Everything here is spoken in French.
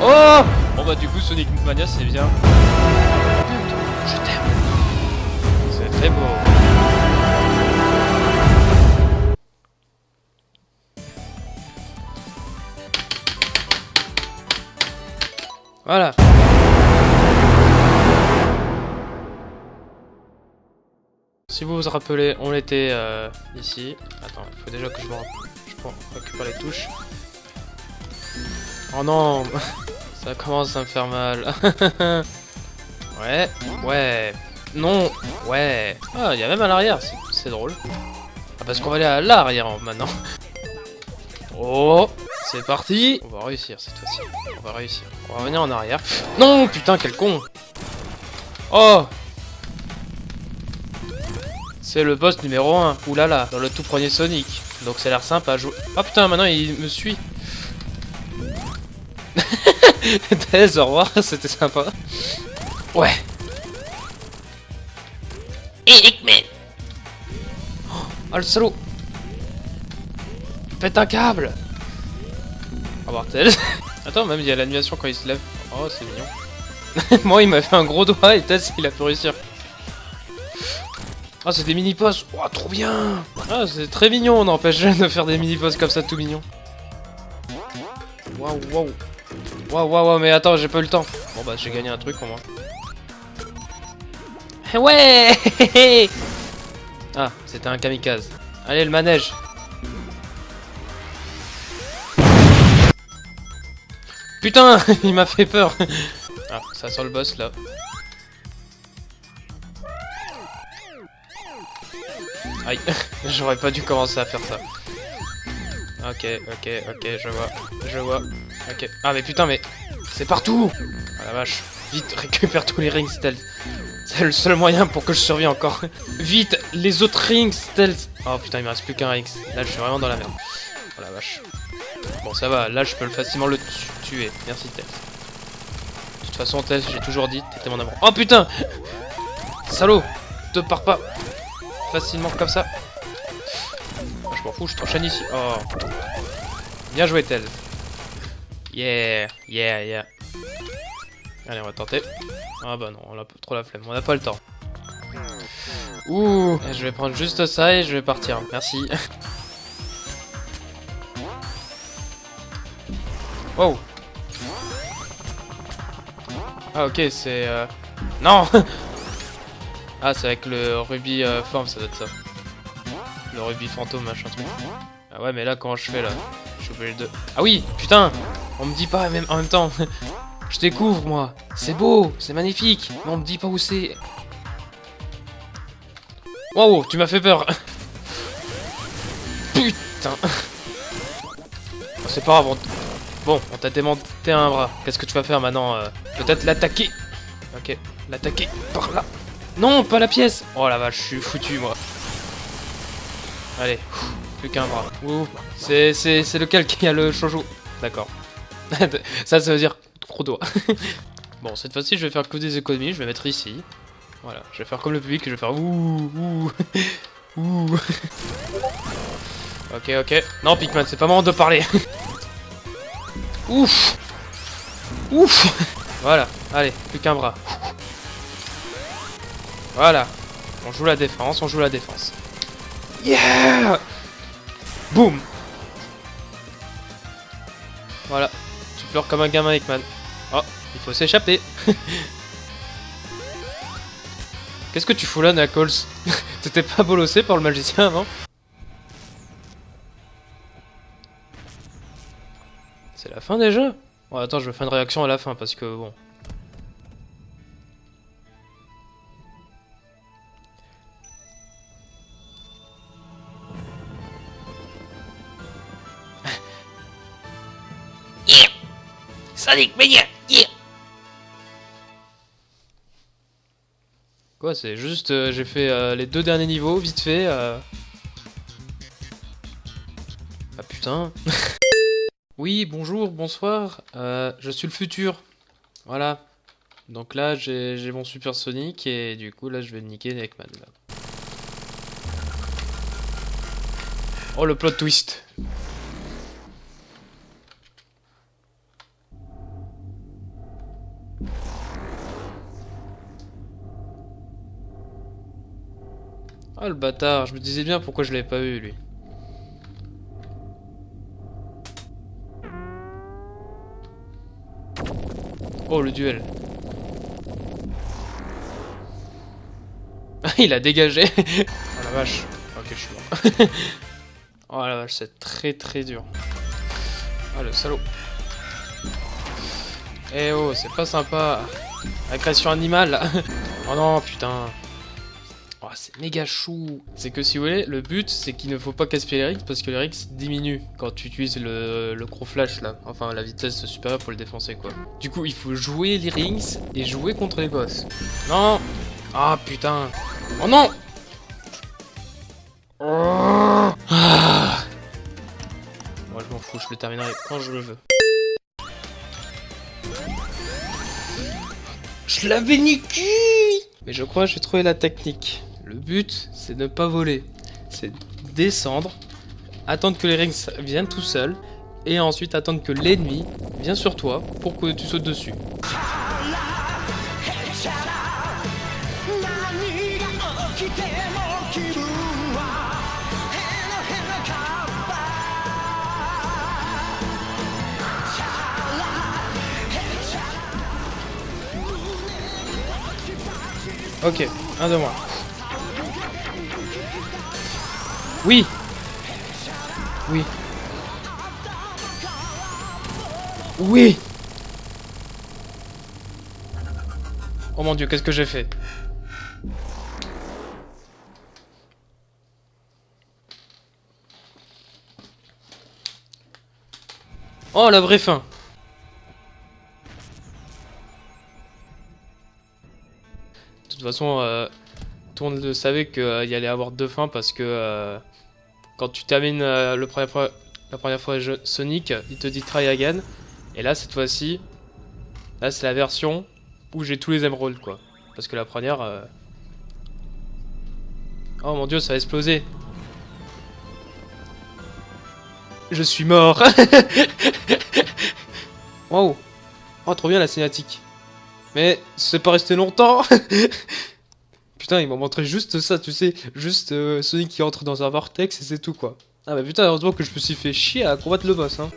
Oh Bon bah du coup Sonic Mania c'est bien. Je t'aime. C'est très beau. Voilà. Si vous vous rappelez, on était euh, ici. Attends, il faut déjà que je me. Je récupère les touches. Oh non Ça commence à me faire mal. ouais, ouais. Non, ouais. Ah, il y a même à l'arrière, c'est- drôle. Ah, parce qu'on va aller à l'arrière maintenant. Oh, c'est parti. On va réussir cette fois-ci. On va réussir. On va revenir en arrière. Non, putain, quel con. Oh C'est le boss numéro 1. Oulala, dans le tout premier Sonic. Donc ça a l'air sympa à jouer. Oh putain, maintenant il me suit. Thèse, au revoir, c'était sympa. Ouais. Eric Man Oh le salaud Pète un câble Au revoir Thèse. Attends, même il y a l'animation quand il se lève. Oh, c'est mignon. Moi, il m'a fait un gros doigt et Thèse, il a pu réussir. Oh, c'est des mini-boss Oh, trop bien Ah, c'est très mignon, on n'empêche de faire des mini-boss comme ça, tout mignon. Waouh, waouh Waouh, waouh, waouh, mais attends, j'ai pas eu le temps. Bon bah, j'ai gagné un truc au moins. Ouais Ah, c'était un kamikaze. Allez, le manège. Putain, il m'a fait peur. Ah, ça sent le boss là. Aïe, j'aurais pas dû commencer à faire ça. Ok, ok, ok, je vois, je vois. Ok. Ah mais putain, mais c'est partout Ah la vache. Vite, récupère tous les rings stealth. C'est le seul moyen pour que je survive encore. Vite, les autres rings stealth. Oh putain, il me reste plus qu'un rings. Là, je suis vraiment dans la merde. Oh la vache. Bon, ça va, là, je peux le facilement le tu- tuer. Merci, Tess. De toute façon, Tess, j'ai toujours dit, t'étais mon amour. Oh putain Salaud Te pars pas facilement comme ça. Ah, je m'en fous, je t'enchaîne ici. Oh. Bien joué, Tel. Yeah, yeah, yeah. Allez, on va tenter. Ah bah non, on a trop la flemme, on n'a pas le temps. Ouh, je vais prendre juste ça et je vais partir. Merci. Wow. Ah ok, c'est... Euh... Non Ah, c'est avec le rubis euh, forme, ça doit être ça. Le rubis fantôme, machin truc. Ah ouais, mais là, comment je fais, là? Je suis obligé de... Ah oui, putain On me dit pas même en même temps. je découvre, moi. C'est beau, c'est magnifique. Mais on me dit pas où c'est. Wow, tu m'as fait peur. Putain. C'est pas grave, on... Bon, on t'a démonté un bras. Qu'est-ce que tu vas faire maintenant euh Peut-être l'attaquer. Ok, l'attaquer par là. Non, pas la pièce. Oh la vache, je suis foutu moi. Allez, plus qu'un bras. C'est lequel qui a le shoujo? D'accord. Ça, ça veut dire gros doigt. bon, cette fois-ci, je vais faire que des économies. Je vais mettre ici. Voilà, je vais faire comme le public. Je vais faire ouh ouh ouh. ok, ok. Non, Pikmin, c'est pas moment de parler. Ouf Ouf Voilà, allez, plus qu'un bras. Voilà. On joue la défense, on joue la défense. Yeah Boum Voilà. Tu pleures comme un gamin, Hickman. Oh, il faut s'échapper. Qu'est-ce que tu fous là, Knuckles T'étais pas bolossé par le magicien avant C'est la fin déjà Bon, attends, je vais faire une réaction à la fin parce que bon. Sonic Mania Yeah Quoi, c'est juste, euh, j'ai fait euh, les deux derniers niveaux, vite fait. euh. Ah putain. oui, bonjour, bonsoir. euh, je suis le futur. Voilà. Donc là, j'ai mon Super Sonic et du coup, là, je vais niquer Neckman. Là. Oh, le plot twist. Ah le bâtard, je me disais bien pourquoi je l'avais pas eu lui. Oh le duel. Il a dégagé. oh la vache. Ok je suis mort. oh la vache c'est très très dur. Ah le salaud. Eh oh c'est pas sympa. Agression animale. oh non putain. Oh, c'est méga chou C'est que si vous voulez, le but c'est qu'il ne faut pas gaspiller les rings parce que les rings diminuent quand tu utilises le, le flash là. Enfin la vitesse supérieure pour le défoncer quoi. Du coup il faut jouer les rings et jouer contre les boss. Non Ah putain Oh non ah. Moi je m'en fous, je le terminerai quand je le veux. Je l'avais niqué Mais je crois que j'ai trouvé la technique. Le but, c'est de ne pas voler. C'est descendre, attendre que les rings viennent tout seuls, et ensuite attendre que l'ennemi vienne sur toi pour que tu sautes dessus. Ok, un de moi. Oui. Oui. Oui. Oh mon dieu, qu'est-ce que j'ai fait? Oh, la vraie fin. De toute façon, euh, tout le monde savait qu'il y allait avoir deux fins parce que euh, quand tu termines euh, la première fois Sonic, il te dit try again. Et là, cette fois-ci, là c'est la version où j'ai tous les émeraudes quoi. Parce que la première... Euh... Oh mon dieu, ça a explosé. Je suis mort. wow. Oh, trop bien la cinématique. Mais c'est pas resté longtemps. Putain, ils m'ont montré juste ça, tu sais, juste euh, Sonic qui entre dans un vortex et c'est tout quoi. Ah bah putain, heureusement que je me suis fait chier à combattre le boss hein.